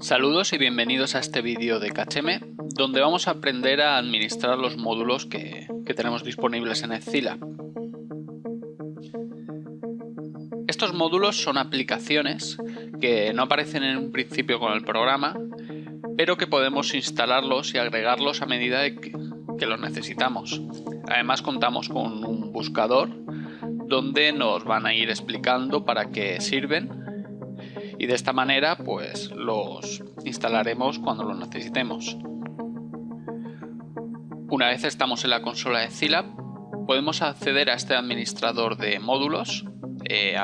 Saludos y bienvenidos a este vídeo de KHM, donde vamos a aprender a administrar los módulos que, tenemos disponibles en Scilab. Estos módulos son aplicaciones que no aparecen en un principio con el programa, pero que podemos instalarlos y agregarlos a medida que los necesitamos. Además contamos con un buscador donde nos van a ir explicando para qué sirven y de esta manera pues los instalaremos cuando los necesitemos. Una vez estamos en la consola de Zilab podemos acceder a este administrador de módulos eh,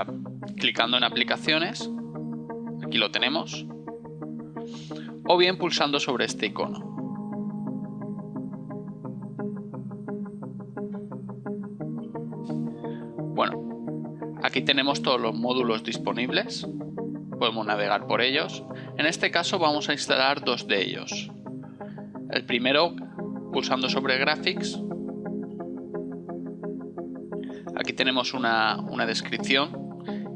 clicando en aplicaciones, aquí lo tenemos, o bien pulsando sobre este icono. Bueno, aquí tenemos todos los módulos disponibles podemos navegar por ellos. En este caso vamos a instalar dos de ellos. El primero pulsando sobre Graphics. Aquí tenemos una, descripción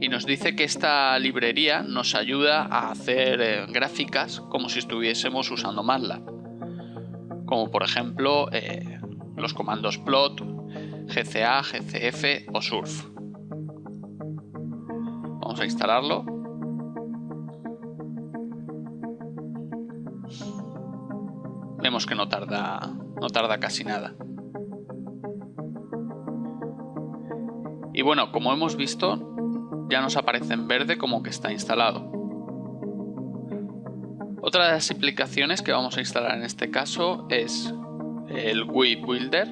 y nos dice que esta librería nos ayuda a hacer eh, gráficas como si estuviésemos usando MATLAB. Como por ejemplo eh, los comandos plot, GCA, GCF o surf. Vamos a instalarlo. vemos que no tarda, no tarda casi nada. Y bueno, como hemos visto, ya nos aparece en verde como que está instalado. Otra de las aplicaciones que vamos a instalar en este caso es el Wii Builder,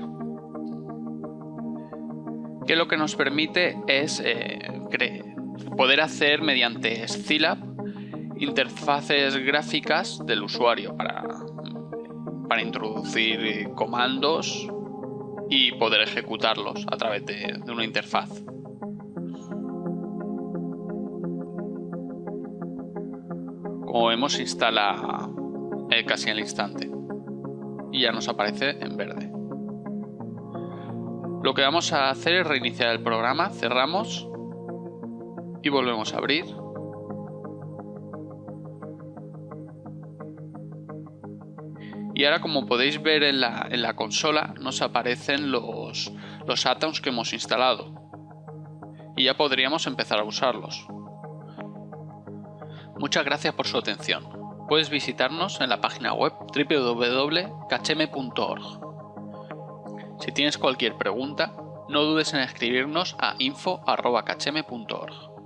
que lo que nos permite es eh, poder hacer mediante Scilab interfaces gráficas del usuario para para introducir comandos y poder ejecutarlos a través de, una interfaz. Como vemos instala eh, casi al instante y ya nos aparece en verde. Lo que vamos a hacer es reiniciar el programa, cerramos y volvemos a abrir Y ahora como podéis ver en la, consola nos aparecen los, los que hemos instalado. Y ya podríamos empezar a usarlos. Muchas gracias por su atención. Puedes visitarnos en la página web www.kachem.org. Si tienes cualquier pregunta, no dudes en escribirnos a info.kachem.org.